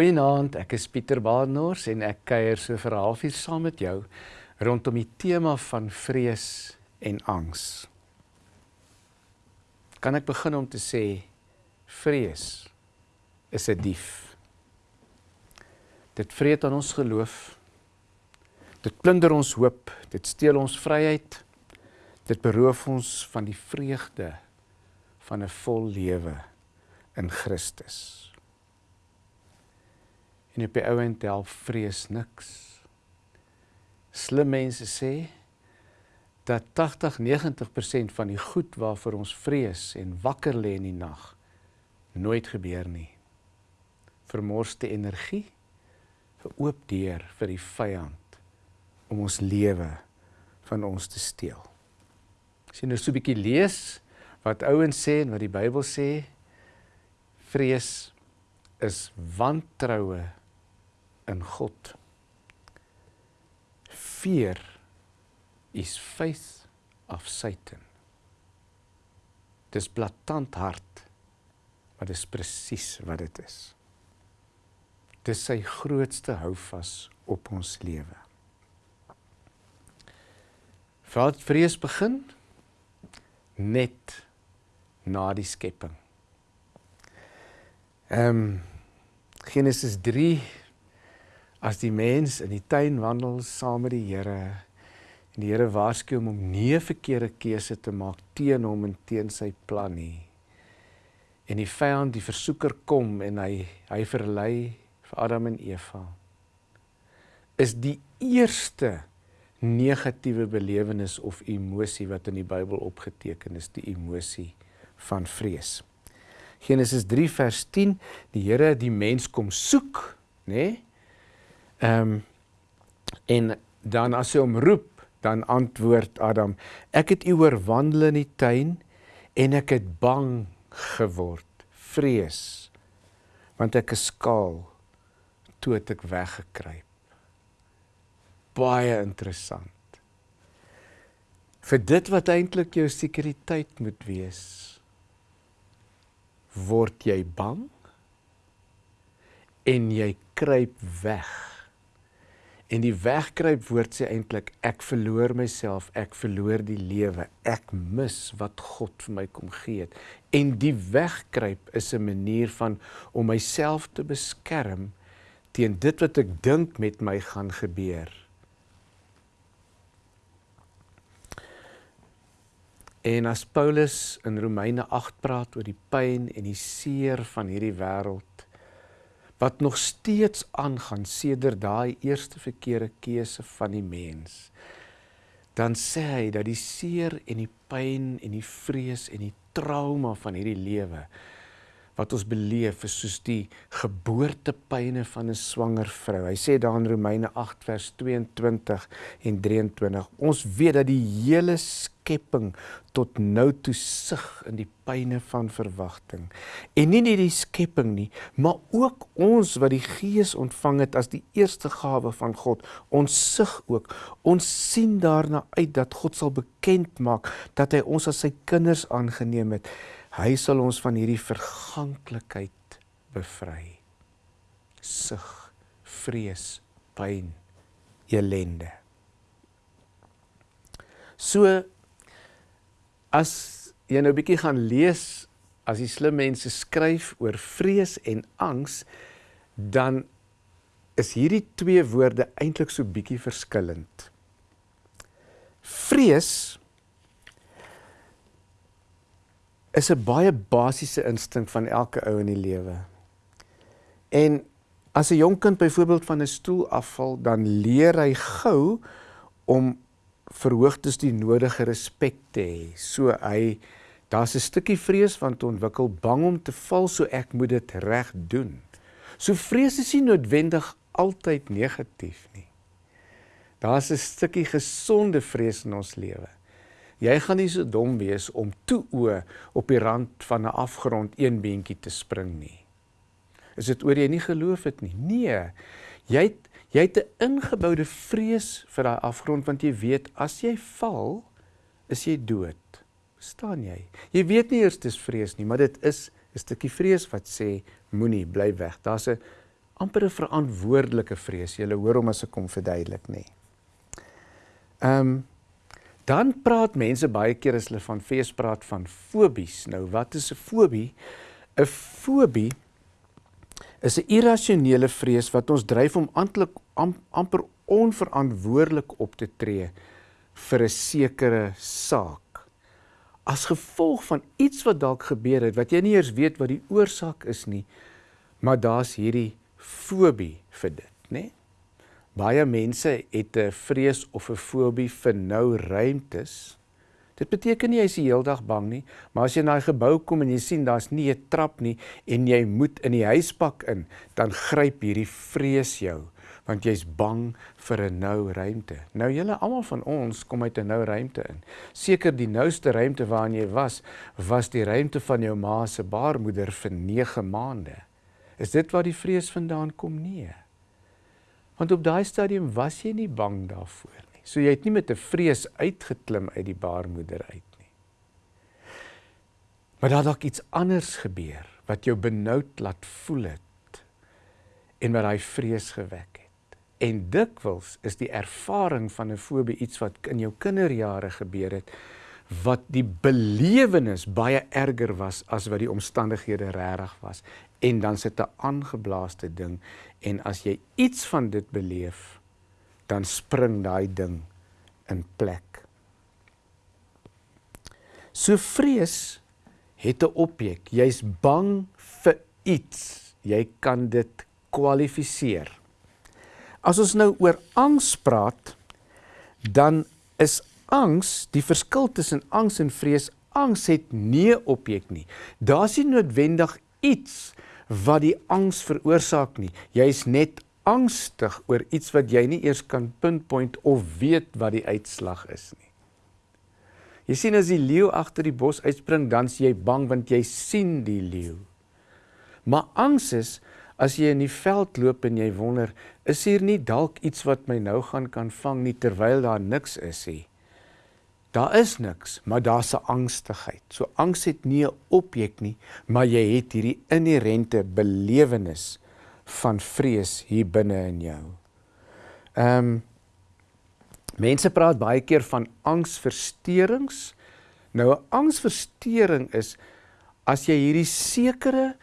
Goeienaand, ek is Pieter Baarnors en ek kuier so vir 'n halfuur saam met jou rondom die tema van vrees en angs. Kan ek begin om te sê vrees is 'n dief. Dit vreet aan ons geloof. Dit plunder ons hoop, dit steel ons vryheid. Dit beroof ons van die vreugde van 'n vol lewe in Christus. En op die ouend help vrees niks. Slim mense sê dat 80-90% van die goed waarvoor ons vrees en wakker lê in die nag nooit gebeur nie. Vermorste energie, 'n oop deur vir die vyand om ons lewe van ons te steel. As jy nou so 'n bietjie lees wat ouens sê en wat die Bybel sê, vrees is wantroue in God. Fear is faith of Satan. Dis blaatant hard, maar dis presies wat dit is. Dis sy grootste houvas op ons lewe. Wat vrees begin net na die skepping. Ehm um, Genesis as die mens in die tuin wandel saam met die Here en die Here waarsku hom om nie 'n verkeerde keuse te maak teen hom en teen sy plan nie. En die vyand, die versoeker kom en hy hy verlei vir Adam en Eva. Is die eerste negatiewe belewenis of emosie wat in die Bybel opgeteken is, die emosie van vrees. Genesis 3 vers 10, die Here het die mens kom soek, nê? Nee? Ehm um, en dan as hy hom roep, dan antwoord Adam: Ek het u oorwandel in die tuin en ek het bang geword, vrees, want ek is skaal toe het ek weggekruip. Baie interessant. Vir dit wat eintlik jou sekuriteit moet wees, word jy bang en jy kruip weg. En die wegkruip woord sê eintlik ek verloor myself, ek verloor die lewe, ek mis wat God vir my kom gee het. En die wegkruip is 'n manier van om myself te beskerm teen dit wat ek dink met my gaan gebeur. En as Paulus in Romeine 8 praat oor die pyn en die seer van hierdie wêreld wat nog steeds aangaan sedert daai eerste verkeerde keuse van die mens. Dan sê hy dat die seer en die pyn en die vrees en die trauma van hierdie lewe wat ons beleef is soos die geboortepyne van 'n swanger vrou. Hy sê daar in Romeine 8 vers 22 en 23: Ons weet dat die hele skepping tot nou toe sug in die pyne van verwagting. En nie net die skepping nie, maar ook ons wat die Gees ontvang het as die eerste gawe van God. Ons sug ook. Ons sien daarna uit dat God sal bekend maak dat hy ons as sy kinders aangeneem het. Hy sal ons van hierdie verganklikheid bevry. Sug, vrees, pyn, elende. So as jy nou 'n bietjie gaan lees as die slim mense skryf oor vrees en angs, dan is hierdie twee woorde eintlik so bietjie verskillend. Vrees is 'n baie basiese instink van elke ou in die lewe. En as 'n jong kind byvoorbeeld van 'n stoel afval, dan leer hy gou om verhoogtes die nodige respek te hê. So hy daar's 'n stukkie vrees van te ontwikkel, bang om te val, so ek moet dit reg doen. So vrees is nie noodwendig altyd negatief nie. Daar's 'n stukkie gesonde vrees in ons lewe. Jy gaan nie so dom wees om toe o op die rand van 'n afgrond een beentjie te spring nie. Is dit oor jy nie geloof het nie? Nee. Jy het, jy het 'n ingeboude vrees vir daai afgrond want jy weet as jy val, is jy dood. Verstaan jy? Jy weet nie eers dis vrees nie, maar dit is 'n stukkie vrees wat sê moenie bly weg. Daar's 'n amper 'n verantwoordelike vrees. Jy hoor hom as ek kom verduidelik, nê. Ehm um, dan praat mense baie keer as hulle van fees praat van fobies. Nou wat is 'n fobie? 'n Fobie is 'n irrasionele vrees wat ons dryf om amptelik am, amper onverantwoordelik op te tree vir 'n sekere saak. As gevolg van iets wat dalk gebeur het wat jy nie eers weet wat die oorsaak is nie, maar daar's hierdie fobie vir dit, né? Baie mense het 'n vrees of 'n fobie vir nou ruimtes. Dit beteken nie jy is die hele dag bang nie, maar as jy na 'n gebou kom en jy sien daar's nie 'n trap nie en jy moet in die huispak in, dan gryp hierdie vrees jou want jy's bang vir 'n nou ruimte. Nou julle almal van ons kom uit 'n nou ruimte in. Seker die nouste ruimte waarin jy was, was die ruimte van jou ma se baarmoeder vir 9 maande. Is dit waar die vrees vandaan kom? Nee. Want op daai stadium was jy nie bang daarvoor nie. So jy het nie met 'n vrees uitgeklim uit die baarmoeder uit nie. Maar daar dalk iets anders gebeur wat jou benoud laat voel het en wat daai vrees gewek het. En dikwels is die ervaring van 'n fobie iets wat in jou kinderjare gebeur het wat die belewenis baie erger was as wat die omstandighede regtig was en dan sit 'n aangeblaaste ding en as jy iets van dit beleef dan spring daai ding in plek. So vrees het 'n objek. Jy's bang vir iets. Jy kan dit kwalifiseer. As ons nou oor angs praat, dan is angs, die verskil tussen angs en vrees, angs het nie 'n objek nie. Daar's nie noodwendig iets wat die angs veroorsaak nie. Jy's net angstig oor iets wat jy nie eers kan pinpoint of weet wat die uitslag is nie. Jy sien as die leeu agter die bos uitspring, dan s jy bang want jy sien die leeu. Maar angs is as jy in die veld loop en jy wonder, is hier nie dalk iets wat my nou gaan kan vang nie terwyl daar niks is nie. Daar is niks, maar daar's 'n angstigheid. So angs het nie 'n objek nie, maar jy het hierdie inherente belewenis van vrees hier binne in jou. Ehm um, mense praat baie keer van angsversteurings. Nou 'n angsversteuring is as jy hierdie sekere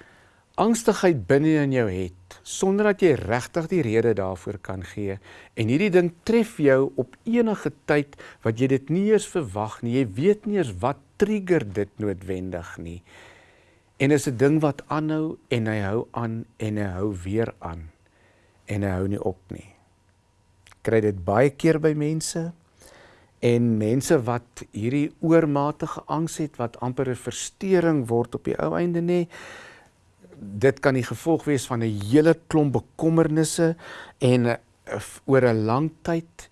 angstigheid binne in jou het sonder dat jy regtig die rede daarvoor kan gee. En hierdie ding tref jou op enige tyd wat jy dit nie eens verwag nie. Jy weet nie eens wat trigger dit noodwendig nie. En is 'n ding wat aanhou en hy hou aan en hy hou weer aan en hy hou nie op nie. Kry dit baie keer by mense en mense wat hierdie oormatige angs het wat amper 'n verstoring word op die ou einde nê dit kan die gevolg wees van 'n hele klomp bekommernisse en uh, oor 'n lang tyd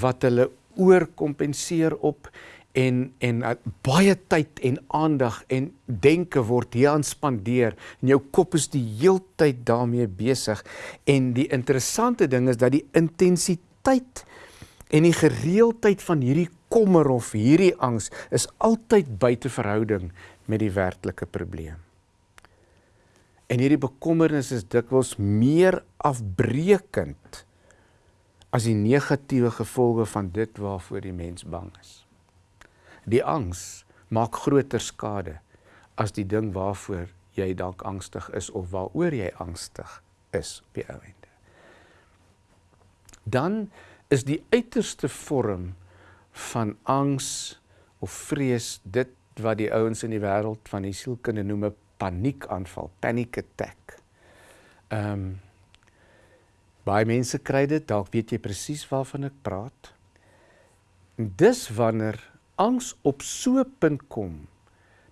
wat hulle oorkompenseer op en en uh, baie tyd en aandag en denke word hier aan spandeer en jou kop is die heeltyd daarmee besig. En die interessante ding is dat die intensiteit en die gereeldheid van hierdie kommer of hierdie angs is altyd buite verhouding met die werklike probleem En hierdie bekommernis is dikwels meer afbreekend as die negatiewe gevolge van dit waarvoor die mens bang is. Die angs maak groter skade as die ding waarvoor jy dalk angstig is of waaroor jy angstig is op die einde. Dan is die uiterste vorm van angs of vrees dit wat die ouens in die wêreld van die sielkunde noem 'n paniekaanval, panic attack. Ehm um, baie mense kry dit, dalk weet jy presies waarvan ek praat. En dis wanneer angs op so 'n punt kom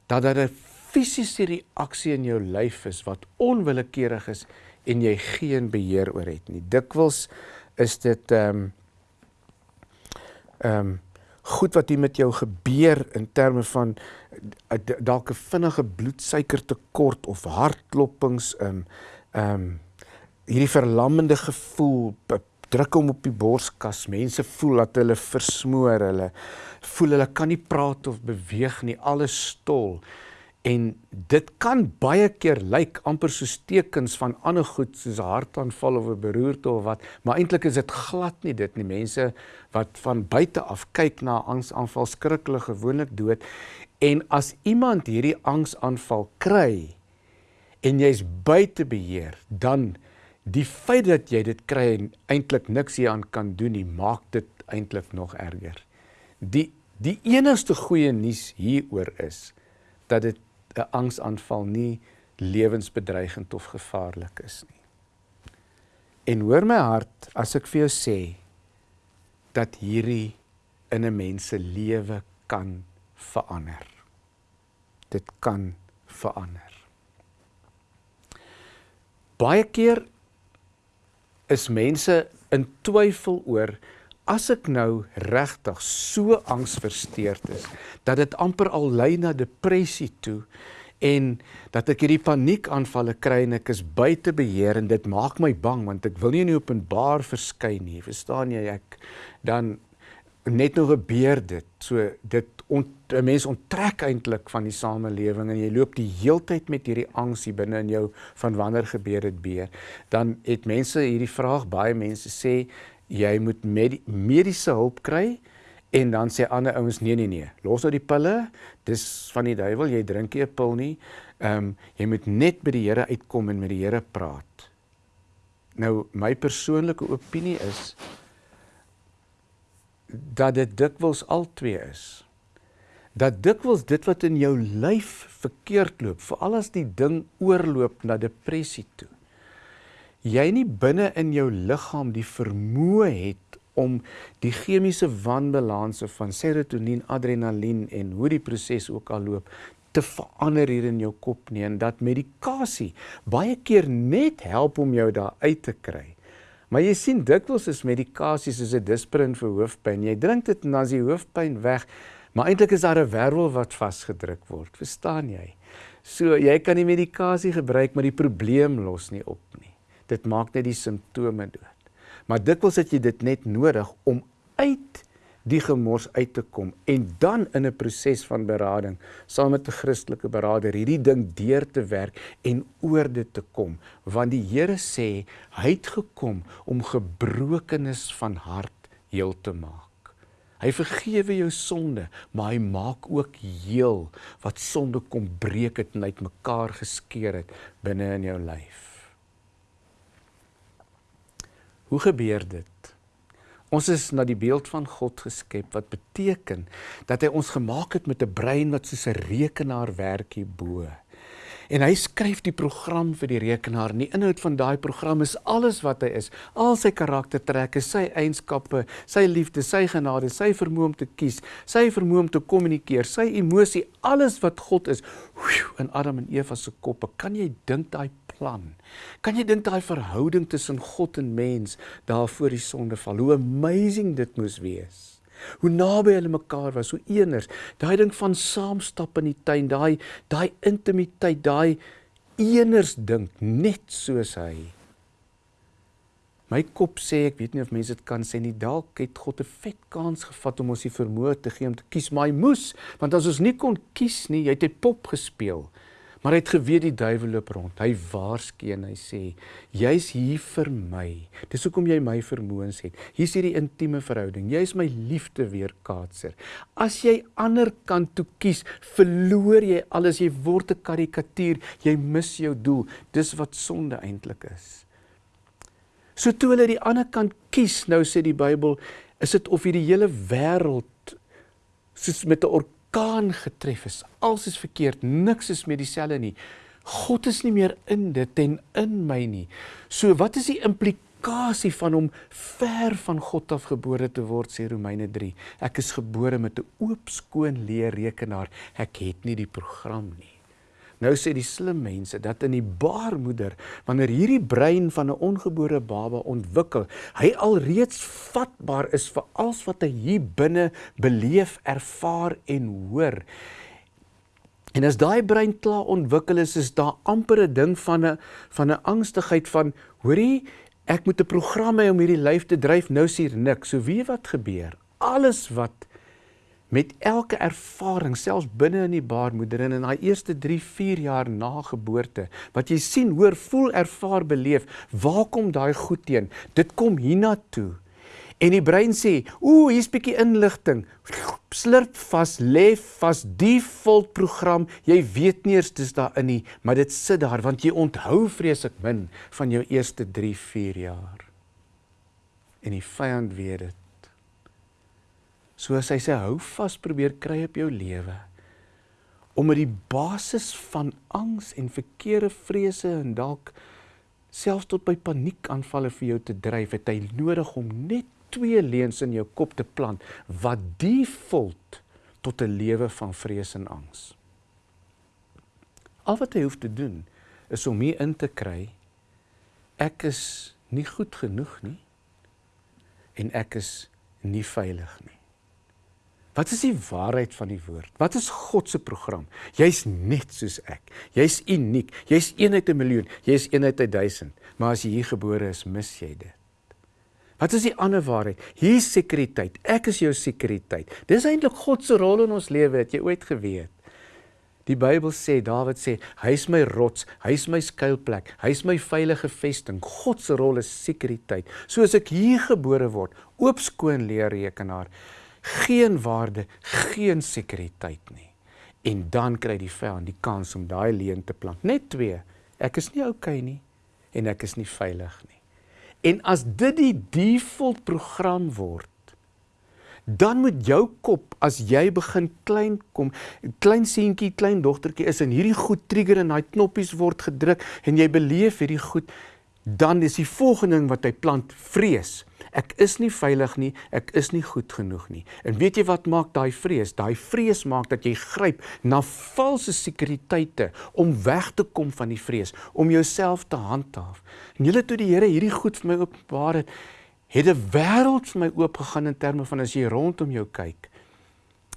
dat daar 'n fisiese reaksie in jou lyf is wat onwillekeurig is en jy geen beheer oor het nie. Dikwels is dit ehm um, ehm um, goed wat hier met jou gebeur in terme van eh, dalk 'n vinnige bloedsuikertekort of hartklopings in um, ehm um, hierdie verlammende gevoel druk hom op die borskas mense voel dat hulle versmoor hulle voel hulle kan nie praat of beweeg nie alles stol En dit kan baie keer lyk amper soos tekens van ander goed soos 'n hartaanval of 'n beroerte of wat, maar eintlik is dit glad nie dit nie. Mense wat van buite af kyk na angsaanval skrik hulle gewoonlik dood. En as iemand hierdie angsaanval kry en jy's buite beheer, dan die feit dat jy dit kry en eintlik niks hieraan kan doen nie, maak dit eintlik nog erger. Die die enigste goeie nuus hieroor is dat dit 'n angsaanval nie lewensbedreigend of gevaarlik is nie. En hoor my hart as ek vir jou sê dat hierdie in 'n mens se lewe kan verander. Dit kan verander. Baie keer is mense in twyfel oor as ek nou regtig so angsversteurd is dat dit amper al lei na depressie toe en dat ek hierdie paniekaanvalle kry en ek is buite beheer en dit maak my bang want ek wil nie in openbaar verskyn nie verstaan jy? Ek dan net nog gebeur dit. So dit ont, 'n mens onttrek eintlik van die samelewing en jy loop die heeltyd met hierdie angs hier binne in jou van wanneer gebeur dit weer. Dan het mense hierdie vraag baie mense sê jy moet med mediese hulp kry en dan sê ander ouens nee nee nee los nou die pille. Dis van die duiwel jy drink nie 'n pil nie. Ehm um, jy moet net by die Here uitkom en met die Here praat. Nou my persoonlike opinie is dat dit dikwels al twee is. Dat dikwels dit wat in jou lyf verkeerd loop veral as die ding oorloop na depressie toe jy nie binne in jou liggaam die vermoë het om die chemiese wanbalanse van serotonien, adrenalien en hoe die proses ook al loop te verander hier in jou kop nie en dat medikasie baie keer net help om jou daar uit te kry. Maar jy sien dikwels is medikasie soos 'n disprin vir hoofpyn. Jy drink dit en dan is die hoofpyn weg, maar eintlik is daar 'n wervel wat vasgedruk word. Verstaan jy? So jy kan die medikasie gebruik, maar die probleem los nie op nie. Dit maak net die simptome dood. Maar dikwels het jy dit net nodig om uit die gemors uit te kom en dan in 'n proses van berading saam met 'n Christelike beraader hierdie ding deur te werk en oor dit te kom want die Here sê hy het gekom om gebrokenis van hart heel te maak. Hy vergewe jou sonde, maar hy maak ook heel wat sonde kom breek het en uitmekaar geskeur het binne in jou lyf. Hoe gebeur dit? Ons is na die beeld van God geskep wat beteken dat hy ons gemaak het met 'n brein wat soos 'n rekenaar werk hierbo. En hy skryf die program vir die rekenaar. En die inhoud van daai program is alles wat hy is, al sy karaktertrekke, sy eienskappe, sy liefde, sy genade, sy vermoë om te kies, sy vermoë om te kommunikeer, sy emosie, alles wat God is in Adam en Eva se koppe. Kan jy dink daai plan. Kan jy dink daai verhouding tussen God en mens daar voor die sondeval, hoe amazing dit moes wees. Hoe naby hulle mekaar was, hoe eeners. Daai ding van saam stap in die tuin, daai daai intimiteit, daai eeners dink net soos hy. My kop sê ek weet nie of mense dit kan sê nie. Dalk het God 'n vet kans gevat om ons die vermoë te gee om te kies, maar hy moes, want as ons nie kon kies nie, jy het 'n pop gespeel. Maar hy het geweet die duiwel loop rond. Hy waarsku en hy sê: "Jy's hier vir my. Dis hoekom jy my vermoëns het. Hier's hierdie intieme verhouding. Jy's my liefde weerkaatser. As jy ander kant toe kies, verloor jy alles. Jy word 'n karikatuur. Jy mis jou doel. Dis wat sonde eintlik is." So toe hulle die ander kant kies, nou sê die Bybel, is dit of hierdie hele wêreld soos met 'n orkaan getref is. Alles is verkeerd, niks is meer dieselfde nie. God is nie meer in dit en in my nie. So wat is die implikasie van om ver van God af gebore te word sê Romeine 3. Ek is gebore met 'n oop skoon leer rekenaar. Ek het nie die program nie. Nou sê die slim mense dat in die baarmoeder wanneer hierdie brein van 'n ongebore baba ontwikkel, hy alreeds vatbaar is vir alles wat hy hier binne beleef, ervaar en hoor. En as daai brein klaar ontwikkel is, is daar amper 'n ding van 'n van 'n angstigheid van hoorie, ek moet 'n program hê om hierdie lyf te dryf, nou sien niks. So wie wat gebeur? Alles wat met elke ervaring selfs binne in die baarmoeder en in daai eerste 3, 4 jaar na geboorte wat jy sien, hoor, voel, ervaar, beleef, waar kom daai goed teen? Dit kom hiernatoe. En die brein sê, "Ooh, hier's bietjie inligting." Slurp vas, lê vas, default program. Jy weet nie eers dis daarin nie, maar dit sit daar want jy onthou vreeslik min van jou eerste 3, 4 jaar. En die vyand weet dit. So as hy sê hou vas probeer kry op jou lewe om met die basis van angs en verkeerde vrese en dalk selfs tot by paniekaanvalle vir jou te dryf, het hy nodig om net twee leuns in jou kop te plant wat default tot 'n lewe van vrees en angs. Al wat hy hoef te doen is om hier in te kry ek is nie goed genoeg nie en ek is nie veilig nie. Wat is die waarheid van die woord? Wat is God se program? Jy's net soos ek. Jy's uniek. Jy's een uit 'n miljoen. Jy's een uit 'n duisend. Maar as jy hier gebore is, mis jy dit. Wat is die ander waarheid? Hier is sekuriteit. Ek is jou sekuriteit. Dis eintlik God se rol in ons lewe, het jy ooit geweet? Die Bybel sê, Dawid sê, hy is my rots, hy is my skuilplek, hy is my veilige vesting. God se rol is sekuriteit. Soos ek hier gebore word, oop skoon leer rekenaar, geen waarde, geen sekuriteit nie. En dan kry die vyand die kans om daai leuen te plant. Net twee. Ek is nie oukei okay nie en ek is nie veilig nie. En as dit die default program word, dan moet jou kop as jy begin klein kom, klein seentjie, klein dogtertjie is en hierdie goed trigger en daai knoppies word gedruk en jy beleef hierdie goed, dan is die volgende ding wat hy plant vrees. Ek is nie veilig nie, ek is nie goed genoeg nie. En weet jy wat maak daai vrees? Daai vrees maak dat jy gryp na valse sekuriteite om weg te kom van die vrees, om jouself te handhaaf. En julle toe die Here hierdie goed vir my openbaar het, het 'n wêreld vir my oopgegaan in terme van as jy rondom jou kyk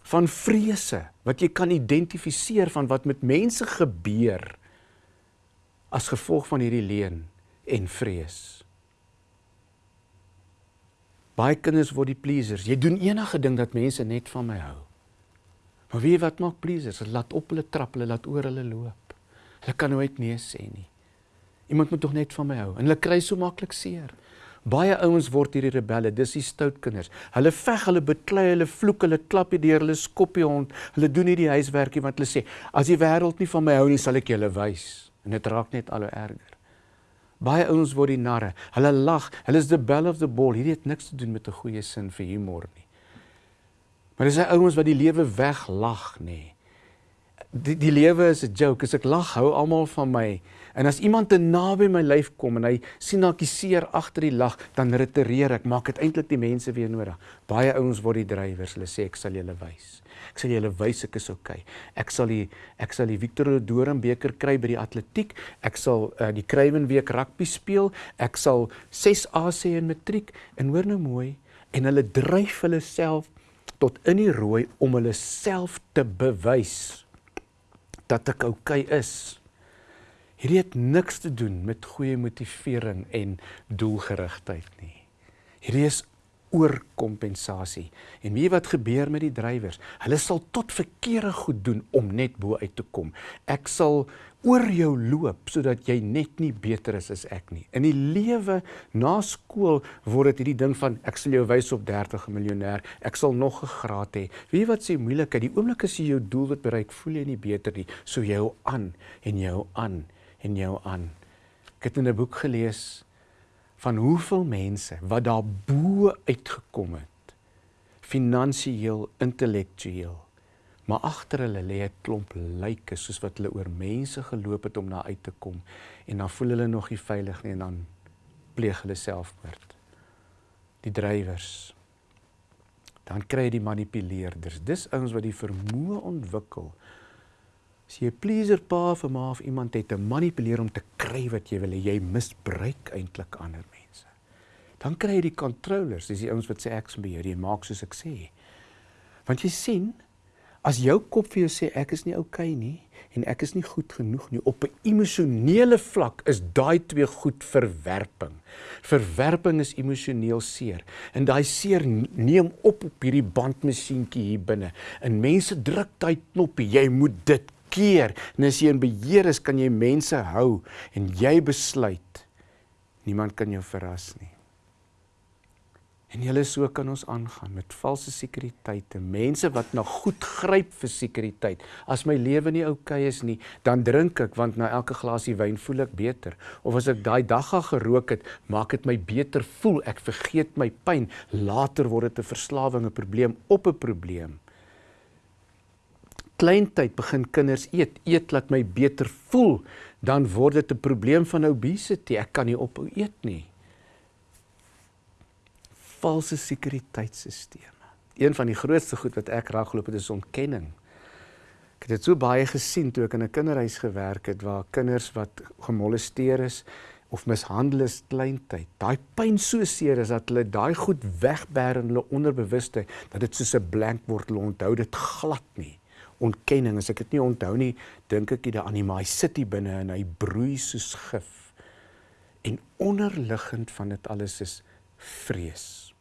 van vrese wat jy kan identifiseer van wat met mense gebeur as gevolg van hierdie leuen en vrees. Baie kinders word die pleasers. Jy doen enige ding dat mense net van my hou. Maar jy wat maak pleasers? Hulle laat op hulle trap, hulle laat oor hulle loop. Hulle kan nooit nee sê nie. Iemand moet tog net van my hou. En hulle kry so maklik seer. Baie ouens word hierdie rebelle, dis die stout kinders. Hulle veg, hulle beklei, hulle vloek, hulle klap hier deur, hulle skop die hond. Hulle doen nie die huiswerkie want hulle sê, as die wêreld nie van my hou nie, sal ek julle wys. En dit raak net al hoe erger. Baie ouens word die narre. Hulle lag. Hulle is the belle of the ball. Hierdie het niks te doen met 'n goeie sin vir humor nie. Maar dis hy ouens wat die lewe weglag, nê. Die die lewe is 'n joke. As ek lag, hou almal van my. En as iemand te naby my lyf kom en hy sien dat ek seer agter die lag, dan retireer ek. Maak dit eintlik die mense weer nodig. Baie ouens word die drywers. Hulle sê ek sal julle wys. Ek sal julle wys ek is. Okay. Ek sal die ek sal die Victor Dorum beker kry by die atletiek. Ek sal uh, die Kruiven week rugby speel. Ek sal 6 A sê in matriek en hoor nou mooi en hulle dryf hulle self tot in die rooi om hulle self te bewys dat ek okay is. Hierdie het niks te doen met goeie motivering en doelgerigtheid nie. Hierdie is oorkompensasie. En weet wat gebeur met die drywers? Hulle sal tot verkeerde goed doen om net bo uit te kom. Ek sal oor jou loop sodat jy net nie beter is as ek nie. In die lewe na skool word dit hierdie ding van ek sal jou wys op 30 miljonair, ek sal nog 'n graad hê. Wie wat sê moeilikheid, die oomblik as jy jou doel wat bereik, voel jy nie beter nie, so jy hou aan en jy hou aan en jy hou aan. Ek het in 'n boek gelees van hoeveel mense wat daar bo uitgekom het finansiëel intellektueel maar agter hulle lê 'n klomp lyke soos wat hulle oor mense geloop het om daar uit te kom en dan voel hulle nog nie veilig nie en dan pleeg hulle selfmoord. Die drywers. Dan kry jy die manipuleerders. Dis ouens wat die vermoë ontwikkel As jy 'n pleaser pa vir ma of iemand het te manipuleer om te kry wat jy wil hê, jy misbruik eintlik ander mense. Dan kry jy die controllers, dis die ouens wat sê ek is beheer, jy maak soos ek sê. Want jy sien, As jou kop vir jou sê ek is nie oukei okay nie en ek is nie goed genoeg nie op 'n emosionele vlak is daai twee goed verwerping. Verwerping is emosioneel seer en daai seer neem op op hierdie bandmasjienkie hier binne. En mense druk daai knoppie, jy moet dit keer. En as jy in beheer is, kan jy mense hou en jy besluit niemand kan jou verras nie. En julle so kan ons aangaan met valse sekuriteite, mense wat na goed gryp vir sekuriteit. As my lewe nie oukei okay is nie, dan drink ek want na elke glasie wyn voel ek beter. Of as ek daai dag al gerook het, maak dit my beter voel. Ek vergeet my pyn. Later word dit 'n verslawing, 'n probleem op 'n probleem. Kleintyd begin kinders eet, eet laat my beter voel, dan word dit 'n probleem van obesity. Ek kan nie ophou eet nie valse sekuriteitstelsels. Een van die grootste goed wat ek ragloop het is ontkenning. Ek het dit so baie gesien toe ek in 'n kinderhuis gewerk het waar kinders wat gemolesteer is of mishandel is kleintyd. Daai pyn so seer is dat hulle daai goed wegbêre in hulle onderbewuste dat dit soos 'n blank word. Hulle onthou dit glad nie. Ontkenning, as ek dit nie onthou nie, dink ek dit aan die sit hier binne en hy broei soos gif. En onderliggend van dit alles is vrees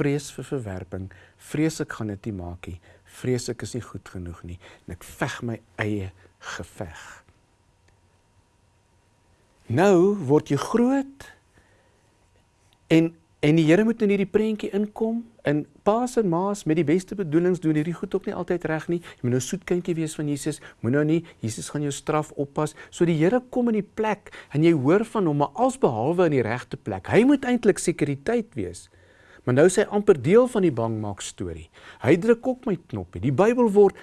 vrees vir verwerping, vrees ek gaan dit nie maak nie, vrees ek is nie goed genoeg nie en ek veg my eie geveg. Nou word jy groot en en die Here moet in hierdie prentjie inkom en paas en maas met die beste bedoelings doen hierdie goed ook nie altyd reg nie. Jy moet nou soet kindjie wees van Jesus. Moet nou nie Jesus gaan jou straf oppas. So die Here kom in die plek en jy hoor van hom maar alsbehalwe in die regte plek. Hy moet eintlik sekuriteit wees. Maar nou sê amper deel van die bangmaak storie. Hy druk ook my knoppie. Die Bybel word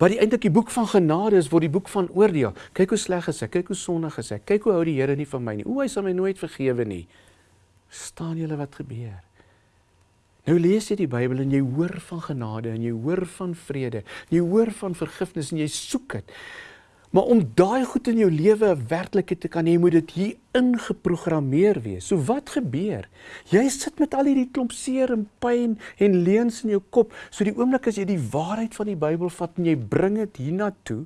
wat die eintlik die boek van genade is, word die boek van oordeel. Kyk hoe sleg is ek, kyk hoe sondig is ek. Kyk hoe hou die Here nie van my nie. O, hy sal my nooit vergewe nie. Staan julle wat gebeur? Nou lees jy die Bybel en jy hoor van genade en jy hoor van vrede. Jy hoor van vergifnis en jy soek dit. Maar om daai goed in jou lewe werklikheid te kan hê, moet dit hier ingeprogrammeer wees. So wat gebeur? Jy sit met al hierdie klomp seer en pyn en leuns in jou kop. So die oomblik as jy die waarheid van die Bybel vat en jy bring dit hiernatoe,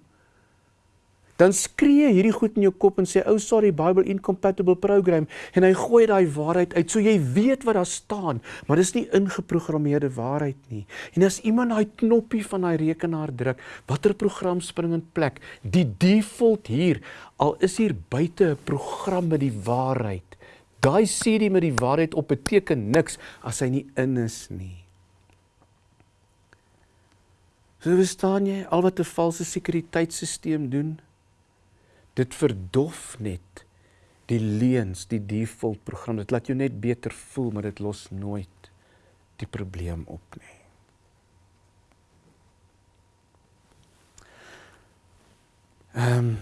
dan skree hierdie goed in jou kop en sê ou oh, sorry Bible incompatible program en hy gooi daai waarheid uit. So jy weet wat daar staan maar dis nie ingeprogrammeerde waarheid nie. En as iemand daai knoppie van daai rekenaar druk watter program spring in plek? Die default hier al is hier buite 'n program met die waarheid. Daai CD met die waarheid op beteken niks as hy nie in is nie. So verstaan jy al wat 'n valse sekuriteitstelsel doen? Dit verdof net die leuns, die default program. Dit laat jou net beter voel, maar dit los nooit die probleem op nie. Ehm um,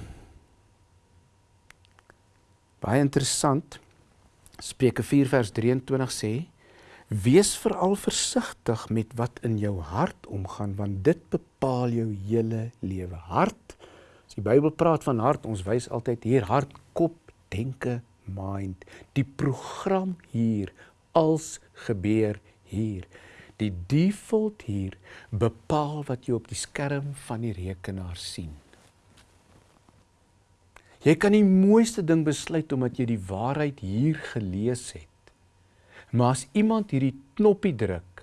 baie interessant. Spreuke 4 vers 23 sê: Wees veral versigtig met wat in jou hart omgaan, want dit bepaal jou hele lewe. Hart As die Bybel praat van hart, ons wys altyd hier hart, kop, denke, mind. Die program hier als gebeur hier. Die default hier bepaal wat jy op die skerm van die rekenaar sien. Jy kan die mooiste ding besluit omdat jy die waarheid hier gelees het. Maar as iemand hierdie knoppie druk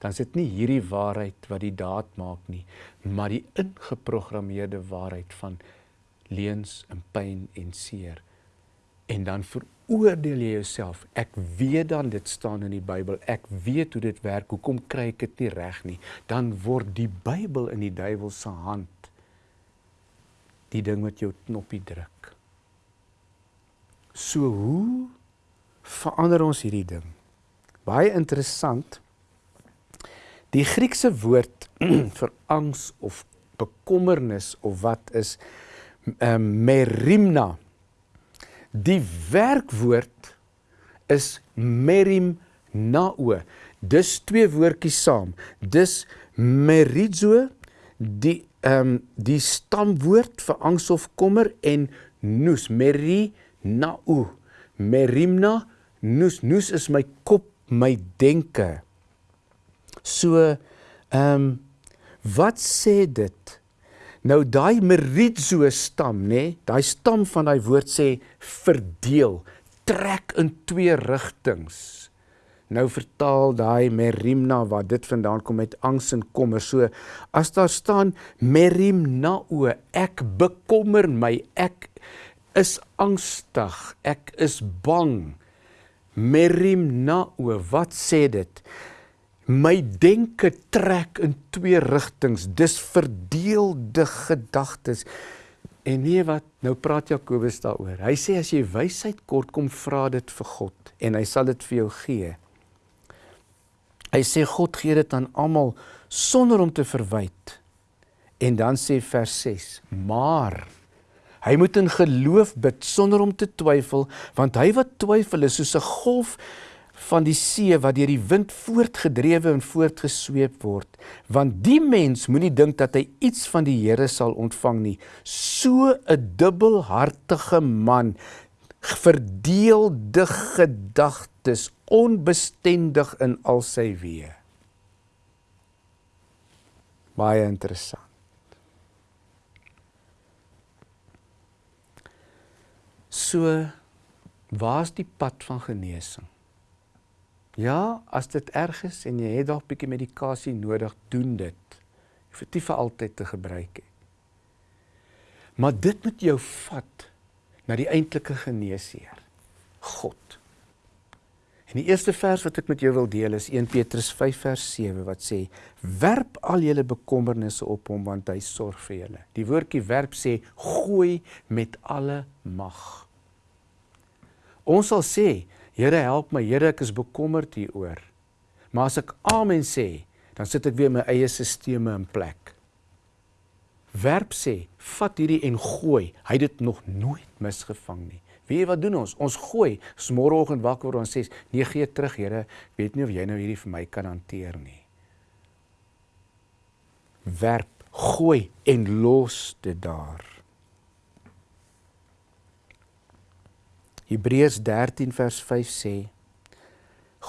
dan is dit nie hierdie waarheid wat die daad maak nie, maar die ingeprogrammeerde waarheid van leuns en pyn en seer. En dan veroordeel jy jouself. Ek weet dan dit staan in die Bybel. Ek weet hoe dit werk. Hoekom kry ek dit nie reg nie? Dan word die Bybel in die duiwel se hand die ding wat jou knoppie druk. So hoe verander ons hierdie ding? Baie interessant. Die Griekse woord vir angs of bekommernis of wat is um, merimna. Die werkwoord is merimnao. Dis twee woordjies saam. Dis merizo die ehm um, die stamwoord vir angs of kommer en nous merinao. Merimna nous nous is my kop, my denke. So ehm um, Wat sê dit? Nou daai merizo stam, nê? Nee, daai stam van daai woord sê verdeel, trek in twee rigtings. Nou vertaal daai merimna wat dit vandaan kom met angs en kommer. So as daar staan merimnao, ek bekommer my, ek is angstig, ek is bang. Merimnao, wat sê dit? My denke trek in twee rigtings. Dis verdeelde gedagtes. En nee wat, nou praat Jakobus daaroor. Hy sê as jy wysheid kort kom vra dit vir God en hy sal dit vir jou gee. Hy sê God gee dit aan almal sonder om te verwyd. En dan sê vers 6: Maar hy moet in geloof bid sonder om te twyfel, want hy wat twyfel is soos 'n golf van die see wat deur die wind voortgedrewe en voortgesweep word. Want die mens moenie dink dat hy iets van die Here sal ontvang nie. So 'n dubbelhartige man verdeelde gedagtes onbestendig in al sy weë. Baie interessant. So waar's die pad van genesing? Ja, as dit erg is en jy het dalk bietjie medikasie nodig, doen dit. Jy vir altyd te gebruik nie. Maar dit moet jou vat na die eintlike geneesheer, God. En die eerste vers wat ek met jou wil deel is 1 Petrus 5 vers 7 wat sê: "Werp al julle bekommernisse op hom want hy sorg vir julle." Die woordjie werp sê gooi met alle mag. Ons sal sê, Here help my, Here ek is bekommerd hieroor. Maar as ek amen sê, dan sit ek weer my eie stelsels in plek. Werp sê, vat hierdie en gooi. Hy het dit nog nooit misgevang nie. Wie wat doen ons? Ons gooi. Môreoggend wakker word ons sê, "Nee, gee terug, Here. Ek weet nie of jy nou hierdie vir my kan hanteer nie." Werp, gooi en los dit daar. Hebreërs 13 vers 5 sê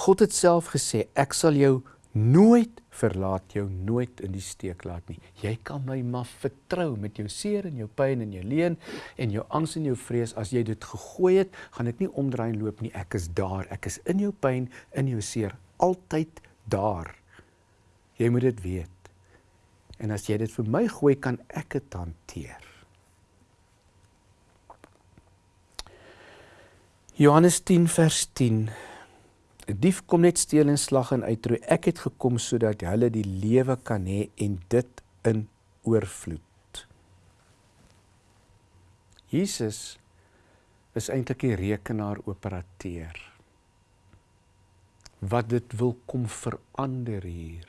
God het self gesê ek sal jou nooit verlaat jou nooit in die steek laat nie. Jy kan my maar vertrou met jou seer en jou pyn en jou leen en jou angs en jou vrees as jy dit gegooi het, gaan ek nie omdraai en loop nie. Ek is daar. Ek is in jou pyn, in jou seer, altyd daar. Jy moet dit weet. En as jy dit vir my gooi, kan ek dit hanteer. Johannes 10 vers 10 'n dief kom net steel en slag en uitroei. Ek het gekom sodat hulle die lewe kan hê en dit in oorvloed. Jesus is eintlik die rekenaar operateur. Wat dit wil kom verander hier.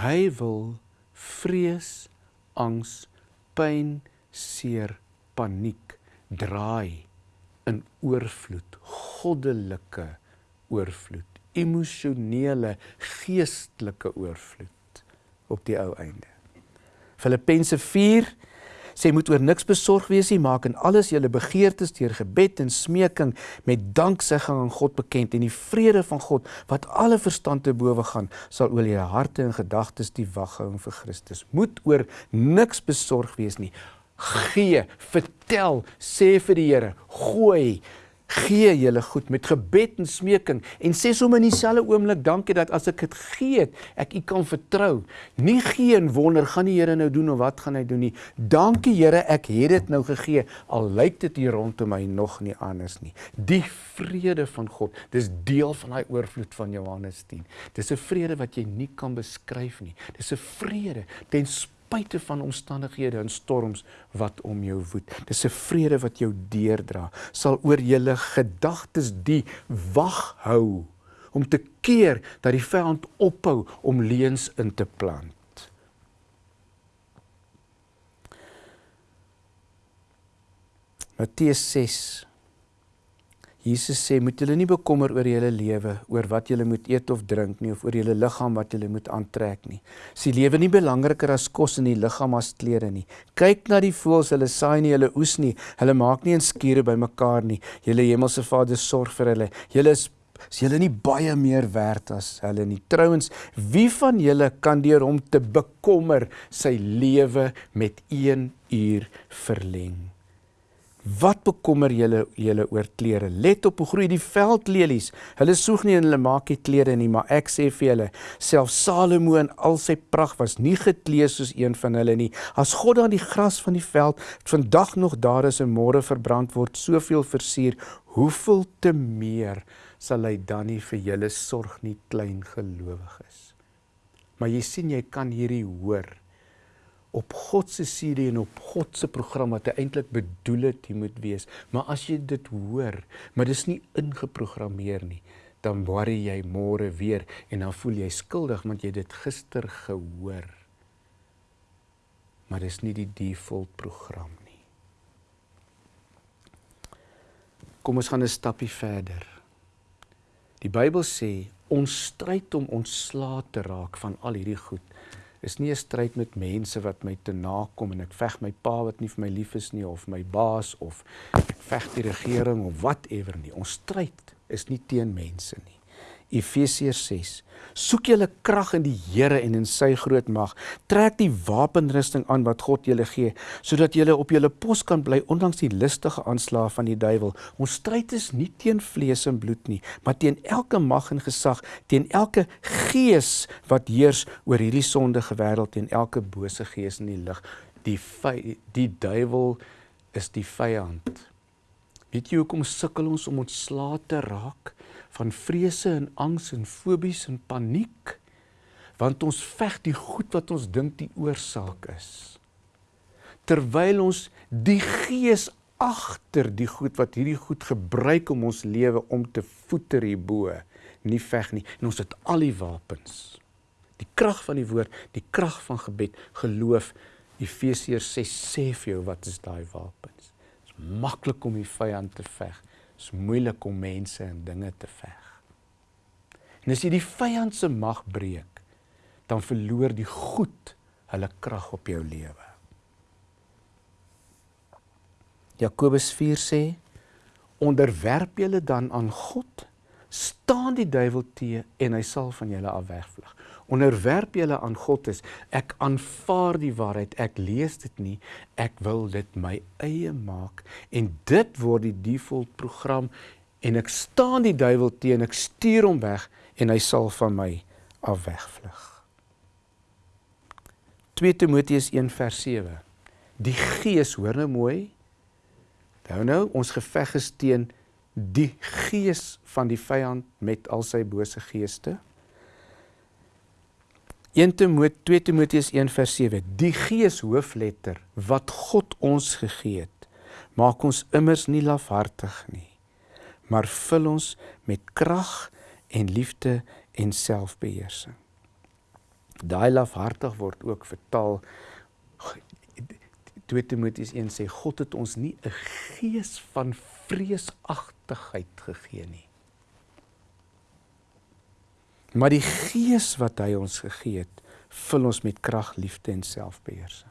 Hy wil vrees, angs, pyn, seer, paniek draai in oorvloed, goddelike oorvloed, emosionele, geestelike oorvloed op die ou einde. Filippense 4 sê moet oor niks besorg wees nie, maak in alles julle begeertes deur gebed en smeking met danksegging aan God bekend en die vrede van God wat alle verstand te bowe gaan, sal oor julle harte en gedagtes die wag hou vir Christus. Moet oor niks besorg wees nie gee, vertel, sê vir die Here, gooi, gee julle goed met gebed en smeking en sê sommer in dieselfde oomblik dankie dat as ek dit gee, ek u kan vertrou. Nie gee en wonder gaan die Here nou doen of wat gaan hy doen nie. Dankie Here, ek het dit nou gegee al lyk dit hier rondom my nog nie anders nie. Die vrede van God, dis deel van daai oorvloed van Johannes 10. Dis 'n vrede wat jy nie kan beskryf nie. Dis 'n vrede ten spyte van omstandighede en storms wat om jou woed. Dis 'n vrede wat jou deurdra. Sal oor julle gedagtes die wag hou om te keer dat die vyand ophou om leuns in te plant. Matteus 6 Jesus sê moet julle nie bekommer oor julle lewe, oor wat julle moet eet of drink nie of oor julle liggaam wat julle moet aantrek nie. Is die lewe nie belangriker as kos en die liggaam as klere nie? Kyk na die voëls, hulle saai nie, hulle oes nie, hulle maak nie 'n skure bymekaar nie. Julle hemelse Vader sorg vir hulle. Julle is Is julle nie baie meer werd as hulle nie? Trouwens, wie van julle kan deur hom te bekommer sy lewe met 1 uur verleng? Wat bekommer julle julle oor klere? Let op hoe groei die veldlelies. Hulle soek nie en hulle maak nie klere nie, maar ek sê vir julle, self Salomo in al sy pragt was nie geklee soos een van hulle nie. As God dan die gras van die veld vandag nog daar is en môre verbrand word, soveel versier, hoeveel te meer sal hy dan nie vir julle sorg nie, klein gelowiges. Maar jy sien jy kan hierdie hoor op God se serie en op God se program wat hy eintlik bedoel het jy moet wees. Maar as jy dit hoor, maar dis nie ingeprogrammeer nie, dan worry jy môre weer en dan voel jy skuldig want jy dit gister gehoor. Maar dis nie die default program nie. Kom ons gaan 'n stapie verder. Die Bybel sê ons stryd om ontslae te raak van al hierdie goed is nie 'n stryd met mense wat my te nakom en ek veg my pa wat nie vir my lief is nie of my baas of ek veg die regering of whatever nie. Ons stryd is nie teen mense nie. Efesiërs 6. Soek julle krag in die Here en in sy groot mag. Trek die wapenrusting aan wat God julle gee, sodat julle op julle pos kan bly ondanks die listige aanslae van die duiwel. Ons stryd is nie teen vlees en bloed nie, maar teen elke mag en gesag, teen elke gees wat heers oor hierdie sondige wêreld en elke bose gees in die lig. Die die duiwel is die vyand. Weet jy hoekom sukkel ons om ontslae te raak? Van vrese en angs en fobies en paniek want ons veg die goed wat ons dink die oorsaak is. Terwyl ons die gees agter die goed wat hierdie goed gebruik om ons lewe om te voeter hierbo nie veg nie. En ons het al die wapens. Die krag van die woord die krag van gebed geloof. Efesiërs 6 sê vir jou wat is daai wapens. Dit is maklik om die vyand te veg is moeilik om mense en dinge te veg. En as jy die vyand se mag breek, dan verloor die goed hulle krag op jou lewe. Jakobus 4 sê: "Onderwerp julle dan aan God, staan die duiwel te en hy sal van julle af wegvlug." Onderwerp julle aan God is ek aanvaar die waarheid ek lees dit nie ek wil dit my eie maak. En dit word die default program en ek staan die duiwel teen ek stuur hom weg en hy sal van my af wegvlug. 2 Timoteus 1 vers 7 die gees hoor nou mooi. Nou nou ons geveg is teen die gees van die vyand met al sy bose geeste 1 Timoteus 2 Timoteus 1 vers 7 Die Gees hoofletter wat God ons gegee het maak ons immers nie lafhartig nie maar vul ons met krag en liefde en selfbeheersing. Daai lafhartig word ook vertaal 2 Timoteus 1 sê God het ons nie 'n gees van vreesagtigheid gegee nie Maar die gees wat hy ons gegee het, vul ons met krag, liefde en selfbeheersing.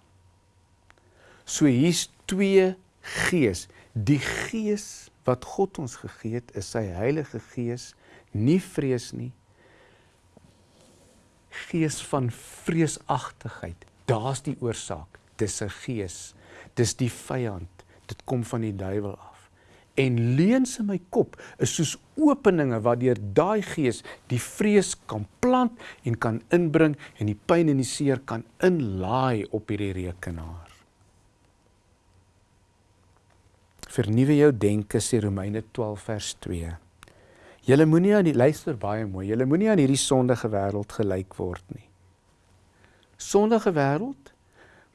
So hier's twee gees. Die gees wat God ons gegee het, is sy Heilige Gees, nie vrees nie. Gees van vreesagtigheid. Daar's die oorsaak. Dis 'n gees. Dis die vyand. Dit kom van die duiwel af en leuns in my kop is soos openinge waardeur daai gees die vrees kan plant en kan inbring en die pyn en die seer kan inlaai op hierdie rekenaar. Vernuwe jou denke sê Romeine 12 vers 2. Julle moenie aan die luister baie mooi. Julle moenie aan hierdie sondige wêreld gelyk word nie. Sondige wêreld?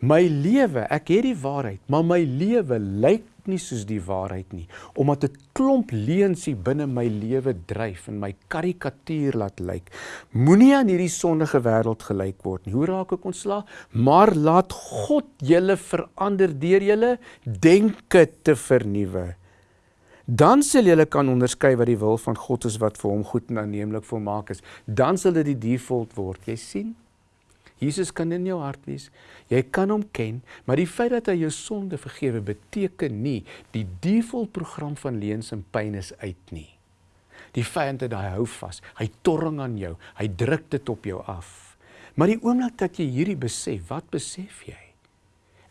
My lewe, ek het die waarheid, maar my lewe lyk nie soos die waarheid nie. Omdat 'n klomp leuns hier binne my lewe dryf en my karikatuur laat lyk. Moenie aan hierdie sondige wêreld gelyk word nie. Hoe raak ek ontslaa maar laat God julle verander deur julle denke te vernuwe. Dan sal julle kan onderskei wat die wil van God is wat vir hom goed en aanneemlik volmaak is. Dan sal dit die default word. Jy sien Jesus kan in jou hart wees. Jy kan hom ken, maar die feit dat hy jou sonde vergewe beteken nie die default program van leuns en pyn is uit nie. Die vyand het daai hou vas. Hy torring aan jou. Hy druk dit op jou af. Maar die oomblik dat jy hierdie besef, wat besef jy?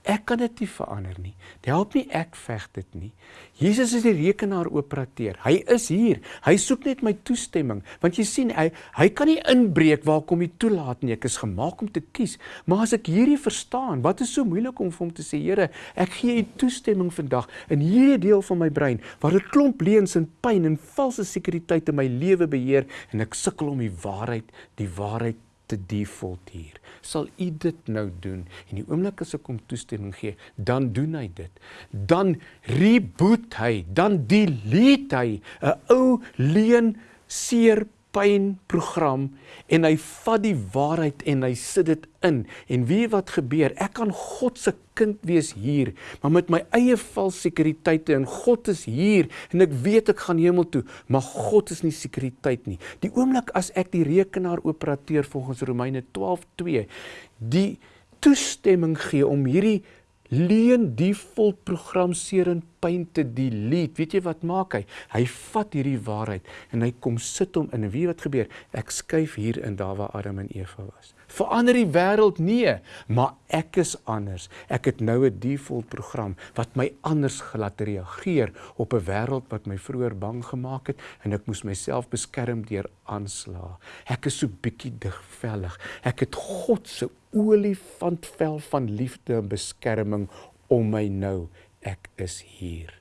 Ek kan dit nie verander nie. Dit help nie ek veg dit nie. Jesus is die rekenaar-operateur. Hy is hier. Hy soek net my toestemming. Want jy sien, hy hy kan nie inbreek waar kom hy toelaat nie. Ek is gemaak om te kies. Maar as ek hierdie verstaan, wat is so moeilik om vir hom te sê, Here, ek gee u toestemming vandag in hierdie deel van my brein waar 'n klomp leuns en pyn en valse sekuriteit in my lewe beheer en ek sukkel om die waarheid, die waarheid te default hier. Sal u dit nou doen? En die oomblik as ek hom toestemming gee, dan doen hy dit. Dan reboot hy, dan delete hy 'n ou leen seer pyn program en hy vat die waarheid en hy sit dit in. En weet wat gebeur? Ek kan God se kind wees hier, maar met my eie vals sekuriteite en God is hier en ek weet ek gaan hemel toe, maar God is nie sekuriteit nie. Die oomblik as ek die rekenaar operateur volgens Romeine 12:2 die toestemming gee om hierdie leen default program seer en pyn te delete. Weet jy wat maak hy? Hy vat hierdie waarheid en hy kom sit hom in. En weet wat gebeur? Ek skuif hier in daar waar Adam en Eva was. Verander die wêreld nee, maar ek is anders. Ek het nou 'n default program wat my anders gelaat reageer op 'n wêreld wat my vroeër bang gemaak het en ek moes myself beskerm deur aanslaa. Ek is so bietjie digvellig. Ek het God se olifantvel van liefde en beskerming om my nou. Ek is hier.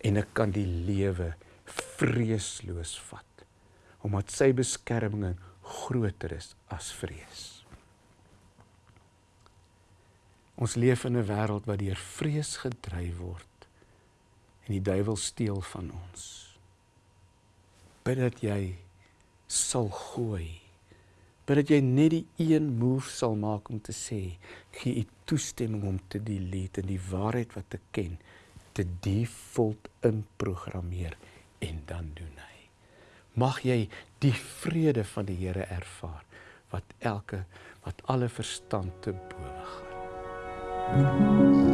En ek kan die lewe vreesloos vat omdat sy beskerming groter is as vrees. Ons leef in 'n wêreld wat deur vrees gedryf word en die duiwel steel van ons. Bid dat jy sal gooi maar dat jy net die een move sal maak om te sê gee u toestemming om te delete en die waarheid wat ek ken te default inprogrammeer en dan doen hy mag jy die vrede van die Here ervaar wat elke wat alle verstand te bowe gaan